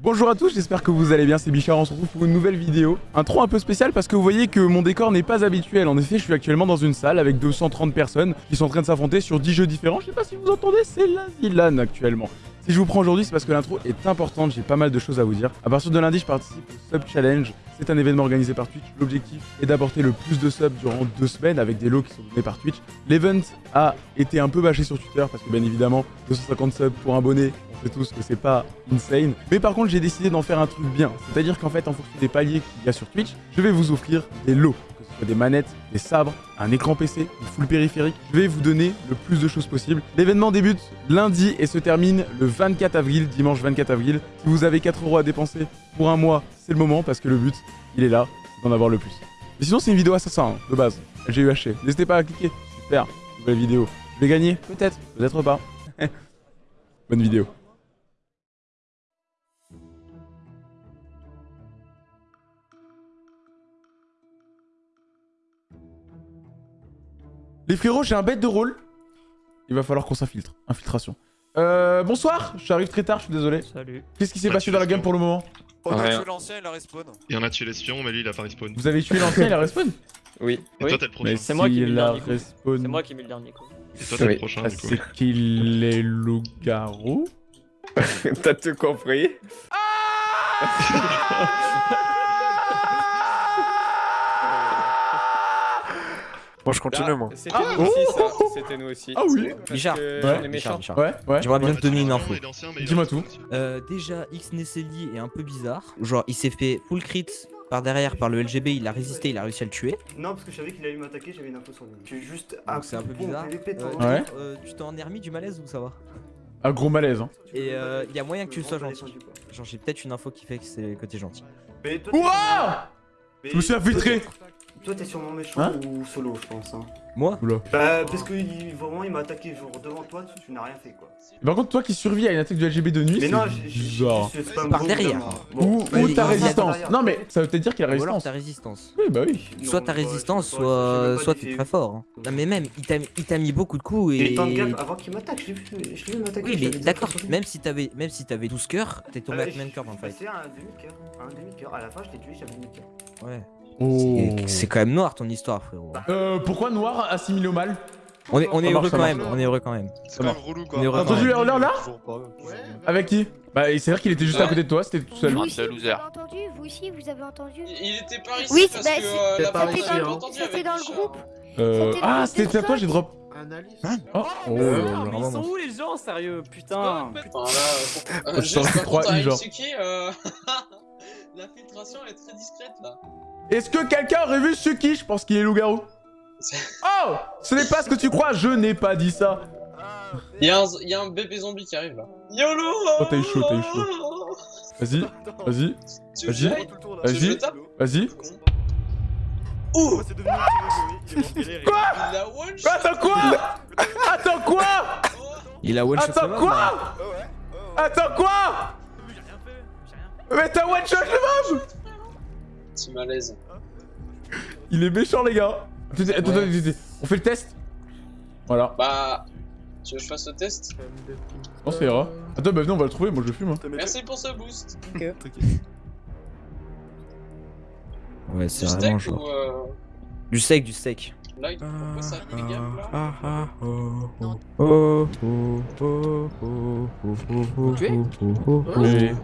Bonjour à tous, j'espère que vous allez bien, c'est Bichard, on se retrouve pour une nouvelle vidéo. Un tronc un peu spécial parce que vous voyez que mon décor n'est pas habituel. En effet, je suis actuellement dans une salle avec 230 personnes qui sont en train de s'affronter sur 10 jeux différents. Je sais pas si vous entendez, c'est la Zilane actuellement. Si je vous prends aujourd'hui, c'est parce que l'intro est importante, j'ai pas mal de choses à vous dire. À partir de lundi, je participe au Sub Challenge. C'est un événement organisé par Twitch. L'objectif est d'apporter le plus de subs durant deux semaines avec des lots qui sont donnés par Twitch. L'event a été un peu bâché sur Twitter parce que bien évidemment, 250 subs pour un bonnet, sait tous que c'est pas insane. Mais par contre, j'ai décidé d'en faire un truc bien. C'est-à-dire qu'en fait, en fonction des paliers qu'il y a sur Twitch, je vais vous offrir des lots des manettes, des sabres, un écran PC, une full périphérique. Je vais vous donner le plus de choses possible. L'événement débute lundi et se termine le 24 avril, dimanche 24 avril. Si vous avez 4 euros à dépenser pour un mois, c'est le moment parce que le but, il est là, d'en avoir le plus. Mais sinon, c'est une vidéo assassin, de base. J'ai eu haché. N'hésitez pas à cliquer. Super, nouvelle vidéo. Je vais gagner Peut-être, peut-être pas. Bonne vidéo. Les frérots, j'ai un bête de rôle. Il va falloir qu'on s'infiltre. Infiltration. Euh, bonsoir, j'arrive très tard, je suis désolé. Salut. Qu'est-ce qui s'est passé dans la game pour le moment On a tué l'ancien, il a respawn. Et on a tué l'espion, mais lui il a pas respawn. Vous avez tué l'ancien, il a respawn Oui. Et oui. toi t'es le prochain. Mais c'est moi qui ai mis le dernier coup. C'est moi qui ai mis le dernier coup. Et toi t'es le prochain Ah, du coup. c'est qu'il est loup-garou T'as tout compris Bon, je continue, moi. C'était Ah, nous aussi, oh, ça. C'était nous aussi. Ah oui. Que Ouais. méchants. Bichard, Ouais, ouais. J'aimerais bien te donner une info. Dis-moi tout. aussi. Euh, déjà, X Nesseli est un peu bizarre. Genre, il s'est fait full crit par derrière par le LGB, il a résisté, il a réussi à le tuer. Non, parce que je savais qu'il allait m'attaquer, j'avais une info sur lui. J'ai juste Donc c'est un peu bon, bizarre. Euh. Ouais. euh, tu t'en es remis du malaise ou ça va? Un gros malaise, hein. Et euh, il y a moyen que tu sois gentil. Genre, j'ai peut-être une info qui fait que c'est que t'es gentil. Mais toi, t'es Ouah Je me suis infiltré Toi, t'es- sûrement méchant Hein ou solo, je pense. Hein. Moi Oula. Bah, parce que il- vraiment, il m'a attaqué genre devant toi, tu, tu n'as rien fait quoi. Par contre, toi qui survis à une attaque du LGB de nuit, Mais c'est non, j'ai- j'ai bizarre. c'est un Par derrière. Ou, il- ta il- résistance. Non mais ça veut peut-être dire qu'il a Ou alors résistance. ta résistance. Oui, bah oui. Soit ta je résistance, je même soit, soit t'es c'est- très fort. hein. Non mais même, il t'a il t'a mis beaucoup de coups Et et... temps de gap avant qu'il m'attaque, je l'ai vu, je m'attaquer. Oui je mais d'accord, même si t'avais même si t'avais 12 cœurs, t'es tombé à je- combien de cœurs dans le je fight à un demi-cœur. à Un demi-cœur. À la fin, je t'ai tué, j'avais un demi-cœur. Ouais. Oh. C'est- quand même noir ton histoire frérot. Euh, pourquoi noir assimilé au mal? On est, on est heureux quand même, on est heureux quand même. C'est quand même relou quoi. On est heureux quand même. là? Avec qui? Bah c'est vrai qu'il était juste à côté de toi, c'était tout seul. Vous Ah, aussi, c'est un vous loser. avez entendu Vous aussi, vous avez entendu Il était par ici Oui, parce bah, que c'est- euh, la par première ici, fois que j'ai hein. entendu C'était dans le Bichard. groupe. Euh... Le Ah c'était à toi j'ai drop. Hein Oh, oh Euh, mais ils sont où les gens, sérieux Ah, Putain. Enfin, là, euh, Je contre, à genre. Mitsuki, euh, L'infiltration est très discrète là. Est-ce que quelqu'un aurait vu Suki? Je pense qu'il est loup-garou. Oh! Ce n'est pas ce que tu crois, je n'ai pas dit ça. Il y, a un- il y a un bébé zombie qui arrive là. YOLO! Oh, t'as eu chaud, t'as eu chaud. Vas-y, vas-y, Vas-y. Vas-y. vas-y. Ouh! Quoi? Il a one shot. Attends quoi? Attends quoi? Il a one shot Attends le mob, quoi Attends quoi? Mais t'as one shot le mob Petit malaise. Il est méchant les gars Attends, attends, attends, attends, attends. On fait le test Voilà. Bah. Tu veux que je fasse le test Non ça ira. Attends bah venez on va le trouver, moi je fume. Hein. Merci pour ce boost. Ouais, Ouais, c'est Du vraiment steak genre. ou euh... Du steak, du steak. Là, il pourquoi ça les gars là Ah, ah, oh, oh, oh, oh, oh, oh, oh, oh, Tu es oh, oh, oh, oh. Mais...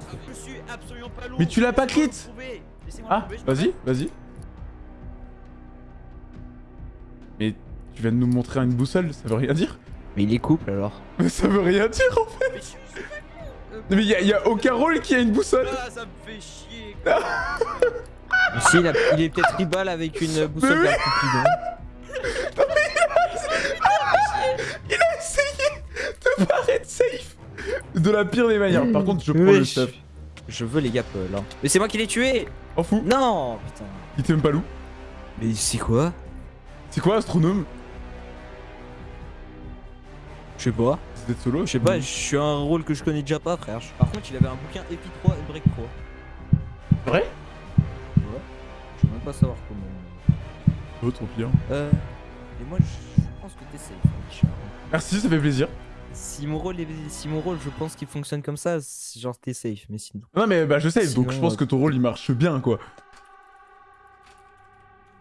Mais tu l'as pas crit Ah, vas-y, vas-y. Mais tu viens de nous montrer une boussole, ça veut rien dire Mais il est couple alors. Mais ça veut rien dire en fait Non, Mais y a, y a aucun rôle qui a une boussole ça me fait chier. Si, il, a- il est peut-être tribal avec une boussole oui. vers Cupidon. Il a essayé de paraître safe De la pire des manières. Par contre, je prends Oui. le stuff. Je veux les gaps euh, là. Mais c'est moi qui l'ai tué En fou, Non Putain. il était même pas loup. Mais c'est quoi? C'est quoi astronome? Je sais pas. C'est d'être solo? Je sais pas, je suis un rôle que je connais déjà pas, frère. Par contre, il avait un bouquin Epi 3 et Break 3. Vrai? Ouais. Je veux même pas savoir comment. Oh, trop pire. Euh. Et moi, je pense que t'es safe, hein. Merci, ça fait plaisir. Si mon rôle, est... si mon rôle, je pense qu'il fonctionne comme ça, c'est genre t'es safe, mais sinon. Non mais bah je sais, donc je pense que ton rôle il marche bien quoi.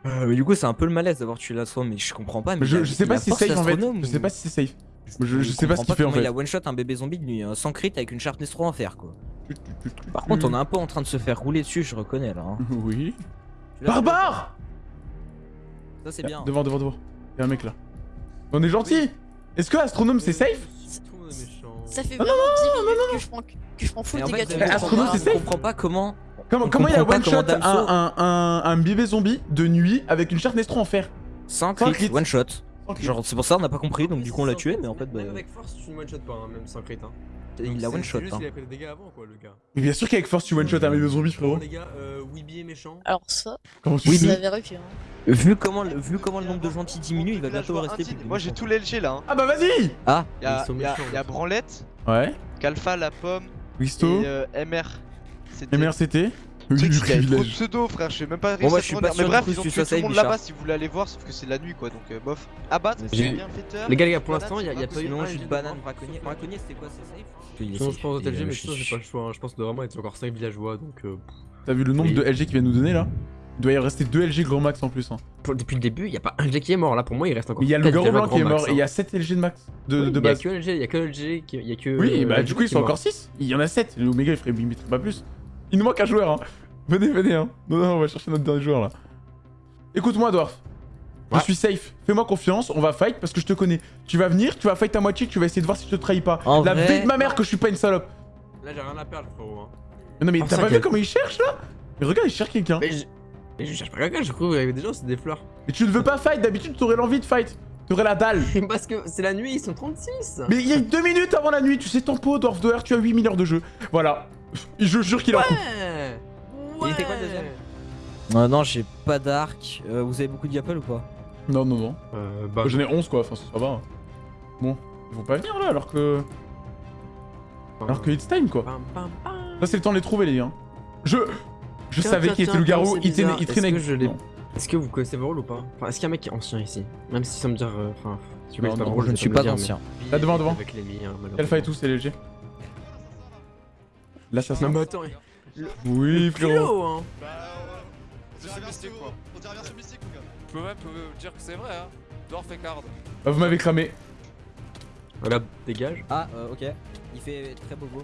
Euh, mais du coup, c'est un peu le malaise d'avoir tué la soie, mais je comprends pas. Mais Je, a- je sais pas si c'est safe en fait. Je sais pas si c'est safe. Je- je sais pas ce qu'il fait, en fait. Il a one shot un bébé zombie de nuit, hein, sans crit avec une 3 en fer quoi. Par contre, on est un peu en train de se faire rouler dessus, je reconnais là. hein. Oui. Barbare Ça c'est bien. Devant, devant, devant. Y'a un mec là. On est gentil Est-ce que Astronome c'est safe? Ça fait Ah, vraiment 10 minutes que je prends, que je prends full dégâts de comprends c'est je comprends pas comment. Comment, comment il a one shot un, un, un, un bébé zombie de nuit avec une charte Nestro en fer? Sans crit, crit. one shot. Genre, c'est pour ça on n'a pas compris, donc du coup on l'a tué, mais en fait, bah, Même avec force, tu ne one shot pas, hein, même sans crit. Hein. il l'a one shot. juste hein. qu'il a pris des dégâts avant, quoi, le gars. Mais bien sûr qu'avec force tu one shot un bébé zombie frérot. Les gars, euh, Weeby est méchant. Alors ça, Comment tu sais l'avais revu. Hein. Vu comment, le, vu comment le nombre de gentils diminue, il va bientôt rester plus. Moi j'ai tout l'LG là. Hein. Ah bah vas-y Ah, Il y a, Branlette, Ouais. Calfa, la pomme Wisto. et euh, MR. C'était. Le Oui, c'est qu'il y trop de pseudo frère, je sais même pas Bon, moi, réussi je suis à pas tourner. sûr Mais bref, ils ont tu tué tout le monde là-bas si vous voulez aller voir, sauf que c'est la nuit quoi, donc euh, bof. Abattre, J'ai- bienfaiteur. Les gars, les gars, pour l'instant, il y a, c'est pas pas eu sinon un jus LG de de banane, braconnier. Braconnier, c'était quoi, c'est safe Il Sinon, je pense il que LG, mais je- j'ai pas le choix. hein. Je pense que vraiment, être encore 5 villageois, donc. euh, T'as vu le nombre de LG qu'il vient nous donner là Il doit y rester 2 LG grand max en plus. Hein. pour- Depuis le début, il y a pas un LG qui est mort. Là, pour moi, il reste encore. Il y a le villageois blanc qui est grand mort et il y hein. a 7 LG de max de, Oui, de Il y a base. que LG, il y a que LG qui. Il y a que. Oui, euh, bah LG du coup ils qui sont encore mort. 6. Il y en a 7. L'Omega il ferait il mettrait pas plus. Il nous manque un joueur hein. Venez, venez hein. Non, non, on va chercher notre dernier joueur là. Écoute-moi Dwarf. Je suis safe. Fais-moi confiance, on va fight parce que je te connais. Tu vas venir, tu vas fight à moitié, tu vas essayer de voir si je te trahis pas. En La vrai- vie de ma mère que je suis pas une salope. Là, j'ai rien à perdre, frérot. hein. Mais non mais Pour t'as ça pas vu comment il cherche là? Mais regarde, il cherche quelqu'un. Mais je. Mais je cherche pas quelqu'un, je trouve qu'il y avait des gens, c'est des fleurs. Mais tu ne veux pas fight, d'habitude t'aurais l'envie de fight. T'aurais la dalle. Parce que c'est la nuit, ils sont 36. Mais il y a deux minutes avant la nuit, tu sais ton pot, Dwarf Doer, tu as 8 heures de jeu. Voilà. Je jure qu'il en coupe. Ouais. Il était quoi, le deuxième Euh, non, j'ai pas d'arc. Euh, vous avez beaucoup de diapel ou pas? Non, non, non. Euh, bah. J'en ai 11 quoi, enfin ça va. Bon, ils vont pas venir là alors que. Alors que it's time quoi. Là c'est le temps de les trouver les gars. Je. Je Tiens, savais qu'il était le garou, il il traînait Est-ce avec. que je l'ai- Non. Est-ce que vous connaissez vos rôles ou pas? Enfin, est-ce qu'il y a un mec qui est ancien ici? Même si ça me dire. euh, Enfin, Non, pas non, rôles, Je ne suis pas ancien. Là, devant, devant. Alpha et tout, c'est léger. L'assassin. Non, mais attends, Oui, plus frérot. hein. C'est mystique quoi. On dirait version mystique ou gars Je peux même dire que c'est vrai, hein. Dwarf et card. Bah, vous m'avez cramé. Voilà, dégage. Ah, euh, ok. Il fait très beau beau.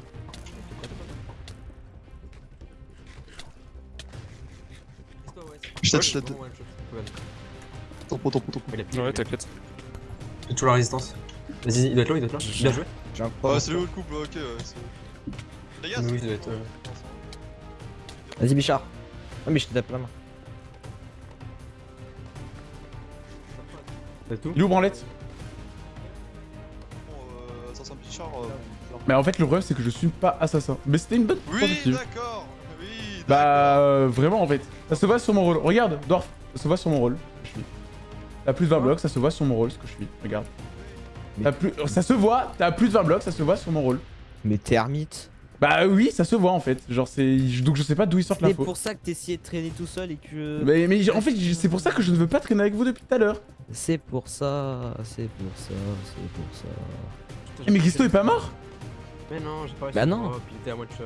Je t'ai- je t'ai- Ouais, t'inquiète. J'ai toujours la résistance. Vas-y, il doit être là, il doit être là. Bien joué. Oh, c'est le haut le couple, ok, ouais. C'est- Les gars, Oui, être. euh, Vas-y, Bichard. Ah, mais je te tape la main. C'est tout Il est où Branlette? Bon, euh, Bichard. euh, genre. Mais en fait, le problème c'est que je suis pas assassin. Mais c'était une bonne Oui, d'accord. Oui, Bah, euh, vraiment en fait. Ça se voit sur mon rôle. Regarde, Dwarf. Ça se voit sur mon rôle. Je suis. T'as plus de 20 blocs, ça se voit sur mon rôle ce que je suis. Regarde. T'as plus... Ça se voit, t'as plus de 20 blocs, ça se voit sur mon rôle. Mais t'es ermite. Bah oui, ça se voit en fait. Genre c'est. Donc je sais pas d'où ils sortent C'est l'info. pour ça que t'essayais de traîner tout seul et que. Mais, mais en fait, c'est pour ça que je ne veux pas traîner avec vous depuis tout à l'heure. C'est pour ça, c'est pour ça, c'est pour ça. Eh, mais Gisto est pas mort Mais non, j'ai pas réussi. Bah à non. il était à one shot.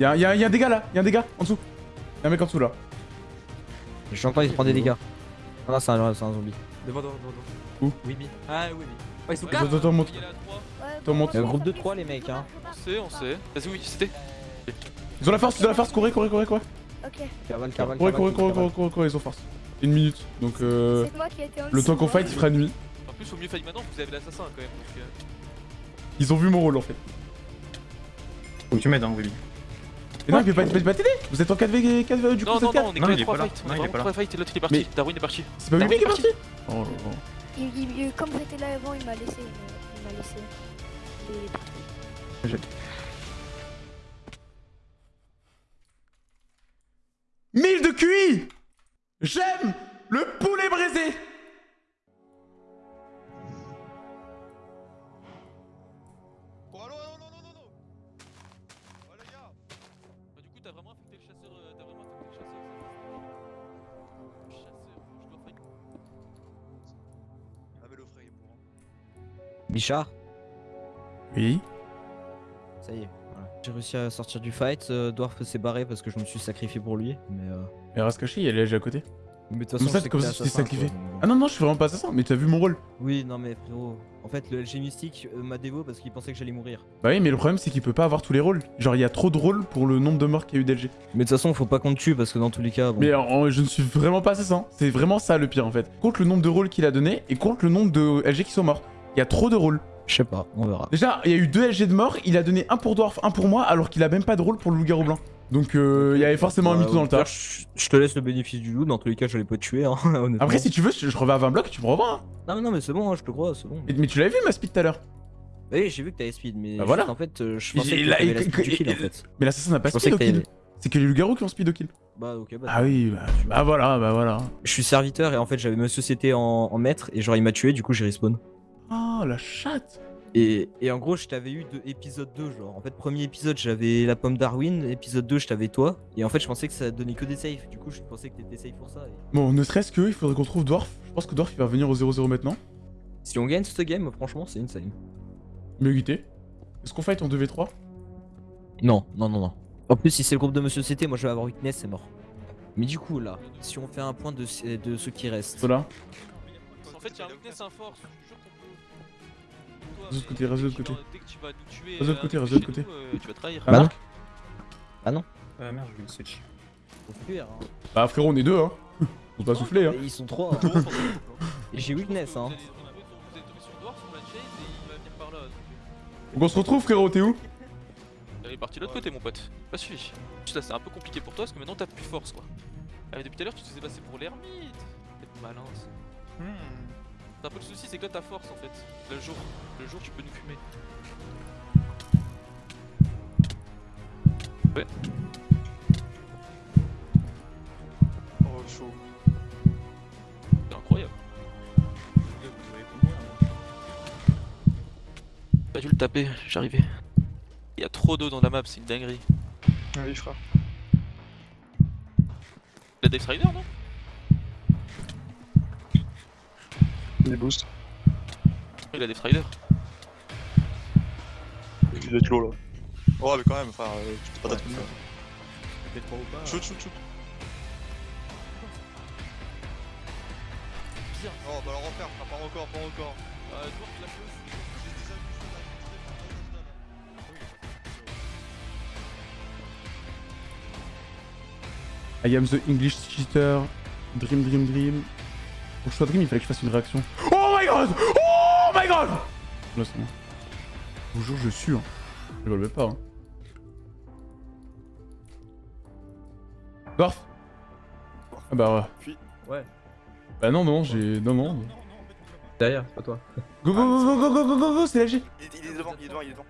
Y'a y a, y a un dégât là, y'a un dégât en dessous. Y'a un mec en dessous là. Je sens pas, il prend des dégâts. Ah non, c'est un, c'est un zombie. Devant, devant, devant. Où? Weeby. Ah, Weeby. Oh, ils sont Attends, 4 attends, monte. Il est là, 3. Ouais, Attends, monte. Il y a un groupe de 3 les mecs, hein. On sait, on sait. Vas-y, oui, c'était. Ils ont la force, ils ont la force, courez, courez, courez, courez. Ok. Cavale, cavale, Courez, courez, courez, courez, courez, courez, ils ont force. Une minute. Donc euh. C'est moi qui ai été en Le temps qu'on fight, il fera nuit. En plus, au mieux failli maintenant, vous avez l'assassin quand même. Donc, euh, Ils ont vu mon rôle en fait. Faut que tu m'aides, hein, Willy. Et non, il peut pas, pas t'aider Vous êtes en 4v, 4v du coup, Non, non, êtes non, 4 on est Non, que il est 3 pas là. fights. On Non, est il est vraiment pas là. 3 fights et l'autre il est parti. Darwin est parti. C'est pas lui qui est est parti Oh là là. Il, il- il- comme j'étais là avant, il m'a laissé. Il m'a- laissé. Et- Mille de QI J'aime le Oui. ça y est. voilà. J'ai réussi à sortir du fight. euh, Dwarf s'est barré parce que je me suis sacrifié pour lui. Mais, euh... Caché, il y a l'âge à côté. mais de toute Mais façon, ça, je sais c'est que comme ça que tu t'es sacrifié. quoi, Ah non, non, je suis vraiment pas assassin, mais t'as vu mon rôle. Oui, non mais frérot. En fait, le LG Mystique euh, m'a dévo parce qu'il pensait que j'allais mourir. Bah oui, mais le problème, c'est qu'il peut pas avoir tous les rôles. Genre, il y a trop de rôles pour le nombre de morts qu'il y a eu d'LG. Mais de toute façon, faut pas qu'on te tue parce que dans tous les cas. Bon... Mais je ne suis vraiment pas assassin. C'est vraiment ça le pire en fait. Compte le nombre de rôles qu'il a donné et compte le nombre de LG qui sont morts. Il y a trop de rôles. Je sais pas, on verra. Déjà, il y a eu deux LG de morts, il a donné un pour Dwarf, un pour moi, alors qu'il a même pas de rôle pour le loup-garou blanc. Donc euh, il y avait forcément un Bah, mytho dans le tas. Je je te laisse le bénéfice du loup, dans tous les cas, j'allais pas te tuer, hein, honnêtement. Après, si tu veux, je, je reviens à 20 blocs, tu me revois. hein. Non, mais non, mais c'est bon, hein, je te crois, c'est bon. Mais, mais tu l'avais vu ma speed tout à l'heure. Oui, j'ai vu que t'avais speed, mais Bah voilà. en fait, euh, je pensais que t'avais la speed du il- kill en il- fait. Mais l'assassin n'a pas Je speed au kill. C'est que les loups-garous qui ont speed au kill. Bah, ok, bah. Ah oui, bah, bah voilà, bah voilà. Je suis serviteur et en fait, j'avais ma société en, en maître et genre, il m'a tué, du coup, j'ai respawn. Oh la chatte. Et, et en gros, je t'avais eu de épisode 2, genre. En fait, premier épisode, j'avais la pomme Darwin, épisode 2, je t'avais toi. Et en fait, je pensais que ça donnait que des saves. Du coup, je pensais que t'étais safe pour ça. et- Bon, ne serait-ce que, il faudrait qu'on trouve Dwarf. Je pense que Dwarf il va venir au 0-0 maintenant. Si on gagne ce game, franchement, c'est insane. Mais éviter. Est-ce qu'on fight en 2v3 Non, non, non, non. En plus, si c'est le groupe de Monsieur CT, moi je vais avoir weakness, c'est mort. Mais du coup, là, si on fait un point de, de ceux qui restent. Voilà. En fait, il y a un weakness, un force. Je jure De l'autre mais côté, reste de l'autre tu côté. Reste de l'autre euh, côté, truc de l'autre côté. euh, Tu vas trahir. Bah non. Marc Ah non. Ah merde, je vais le switch. Faut fuir, hein. Bah frérot, on est deux, hein. Faut pas souffler, hein. Ils sont trois. Et j'ai weakness, hein. Vous allez- on a- Vous êtes tombé sur Dwarf, on l'a chase et il va venir par là. donc, euh, on se retrouve, frérot, t'es où Il est parti de l'autre côté, mon pote. Pas suivi. Juste là, c'est un peu compliqué pour toi parce que maintenant t'as plus force, quoi. Ah, depuis tout à l'heure, tu te faisais passer pour l'ermite. T'es malin. ça. C'est un peu le souci, c'est que là, t'as force en fait. Le jour, le jour, tu peux nous fumer. Ouais. Oh, chaud. C'est incroyable. Pas dû le taper, j'arrivais. Il y a trop d'eau dans la map, c'est une dinguerie. Oui, frère. La Death Rider, non? Des boosts. Oui, la Death Rider. Il être low là. Oh, mais quand même, enfin, euh, tu t'es pas d'être Shoot, shoot, shoot. Bien. Oh, bah alors refaire, ah, pas encore, pas encore. Euh, Dwarf, la chose. J'ai déjà vu ça là, j'ai déjà vu ça là. I am the English cheater. Dream, dream, dream. Pour que je sois dream, il fallait que je fasse une réaction. Oh my god Oh my god Là, c'est bon. Je vous jure, je suis. Hein. Je même pas. Hein. Dwarf Ah bah ouais. Puis. Ouais. Bah non, non, j'ai... Non, non. Derrière, pas toi. Go, go, go, go, go, go, go, go, c'est LG Il, il est devant, il est devant, il est devant.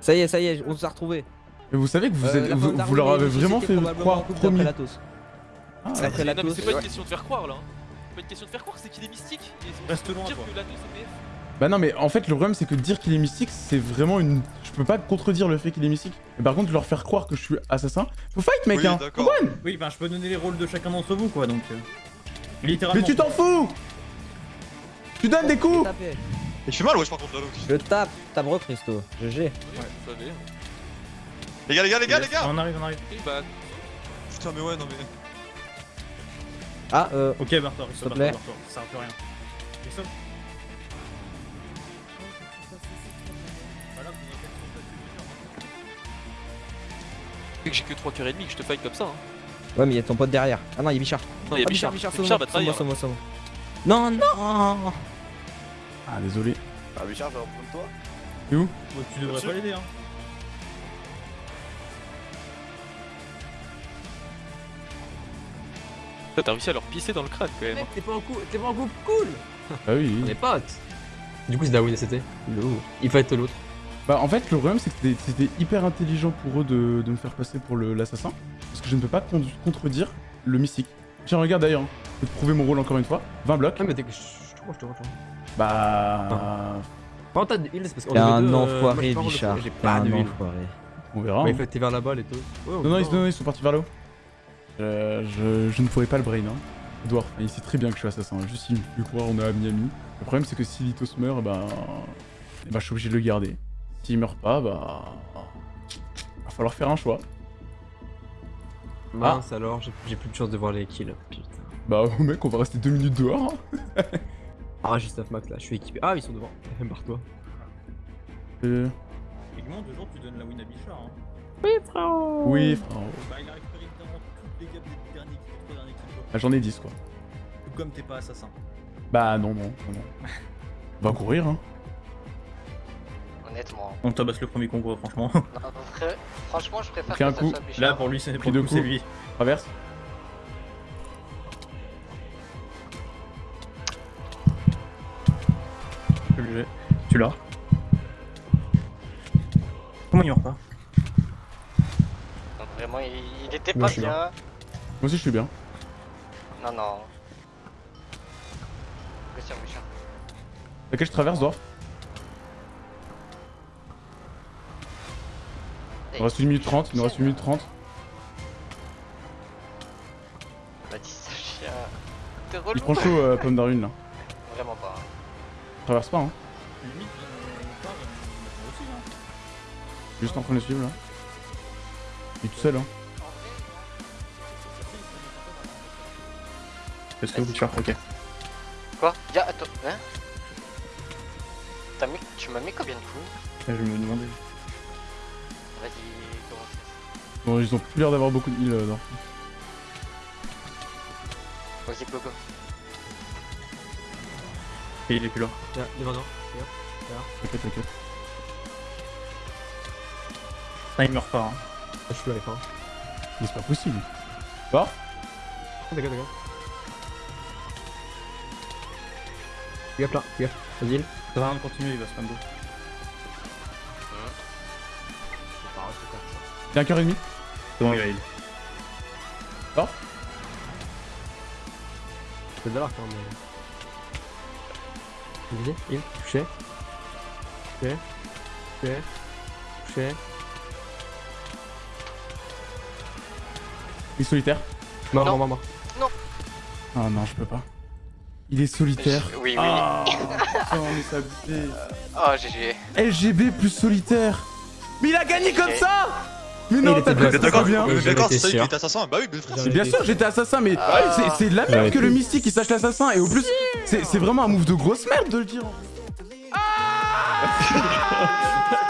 Ça y est, ça y est, on s'est retrouvés. Mais vous savez que vous, Euh, êtes, la vous, leur avez vraiment fait croire en couple d'après premier. la toast. Ah, Après C'est- la toast, c'est pas une question de faire croire là. C'est pas une question de faire croire, c'est qu'il est mystique. Et c'est Reste loin, dire toi. que. Bah non mais en fait le problème c'est que dire qu'il est mystique c'est vraiment une... Je peux pas contredire le fait qu'il est mystique. Mais par contre leur faire croire que je suis assassin... Faut fight mec Oui, hein Oui, enfin, je peux donner les rôles de chacun d'entre vous, quoi, donc. euh, Littéralement. Mais tu t'en fous Tu donnes des coups Taper. Il fait mal, wesh, par contre, là, l'autre. Je tape, tape re Christo. GG. Oui, vous savez. Les gars, les gars, les gars, les gars On arrive, on arrive. Bah, Putain, mais ouais, non, mais. Ah, euh. Ok, Bartor, il S'il te plaît. Ça sert à plus rien. Et que j'ai que 3 cœurs et demi, que je te fight comme ça. Hein. Ouais, mais il y a ton pote derrière. Ah non, il y a Bichard. Non, il y a Ah, Bichard. Bichard, Bichard, Bichard, va trahir. sauve-moi. Non, non Ah désolé. Ah, Bichard, je vais reprendre toi. T'es où? Bon, tu devrais pas l'aider, hein. Toi, t'as réussi à leur pisser dans le crâne quand même. hein. T'es pas en couple, t'es pas en couple, cool Bah oui. On est potes Du coup, c'est Darwin et c'était Il faut être l'autre. Bah en fait le problème c'est que c'était- hyper intelligent pour eux de, de me faire passer pour l'assassin. Parce que je ne peux pas con- contredire le mystique. Tiens regarde d'ailleurs, je vais te prouver mon rôle encore une fois. 20 blocs. Ah, mais t'es que. Je te crois, je te crois. Bah... Par contre, t'as de heal, c'est parce qu'on un deux, euh, enfoiré, j'ai pas Bichard. J'ai pas un de. On verra. Ouais, hein. il faut t'es vers la balle et tout. Ouais, Non, non, ils, putain. non, ils sont partis vers là-haut. Euh, je, je ne pourrais pas le brain. Hein. Dwarf, il sait très bien que je suis assassin. Juste il me fait croire on est à Miami. Le problème c'est que si Litos meurt, bah, bah je suis obligé de le garder. S'il meurt pas, bah... Va falloir faire un choix. Mince alors, j'ai- plus de chance de voir les kills. Putain. Bah mec, on va rester deux minutes dehors. hein. Ah, j'ai stuff max là, je suis équipé. Ah, ils sont devant. Barre-toi. Euh, Techniquement, deux jours, tu donnes la win à Bichard. Hein. Oui, frérot Oui, frérot. Bah, il a récupéré Ah, J'en ai 10 quoi. Tout comme t'es pas assassin. Bah non, non, non, non. On va courir, hein. Honnêtement. On tabasse le premier concours, franchement. Non, frère, franchement, je préfère Pris un que coup. ça soit Bichard. Là, pour lui, c'est pour coup, c'est lui. Traverse. Tu l'as. Comment il meurt pas? Vraiment, il, il était pas bien. Moi aussi je suis bien. Non, non. Question, Bichard. Laquelle je traverse, Dwarf Il nous reste 1 minute 30, il nous reste 1 minute 30. Bah, dis ça, chien. T'es relou. Il prend chaud, euh, Pomme d'Arune là. Vraiment pas. hein. Traverse pas, hein. Limite, aussi, hein. Juste en train de suivre là. Il est tout seul, hein. Parce que Bichard, ok. Quoi? Y'a, attends, hein? T'as mis, tu m'as mis combien de coups? Je me demandais. Vas-y, commence. Bon, ils ont plus l'air d'avoir beaucoup de heal, euh, Dwarf. Vas-y, go go. Et il est plus là. Là, devant nous. T'inquiète, t'inquiète. Ah, il meurt pas. Hein. Je suis à la fin. Mais c'est pas possible. Dwarf D'accord, d'accord. Fais gaffe là, fais gaffe. Vas-y. Ça va rien de continuer, il va spam 2. Il y a un cœur et demi. C'est bon, il va heal. Dwarf C'est de l'arc, hein, mais. Vas-y, il, touché. Touché. Touché. Touché. Il est solitaire. Mort, Non. mort, mort, mort. Ah non, je peux pas. Il est solitaire. Oui, oui. Ah putain, mais abusé. Oh, GG. LGB plus solitaire. Mais il a gagné comme ça Mais Il non, t'as d'accord, d'accord, c'est ça était assassin. Bah oui, bien sûr, j'étais assassin, mais Ah. c'est- de la merde que le mystique il sache l'assassin. Et au plus, c'est c'est vraiment un move de grosse merde de le dire. Ah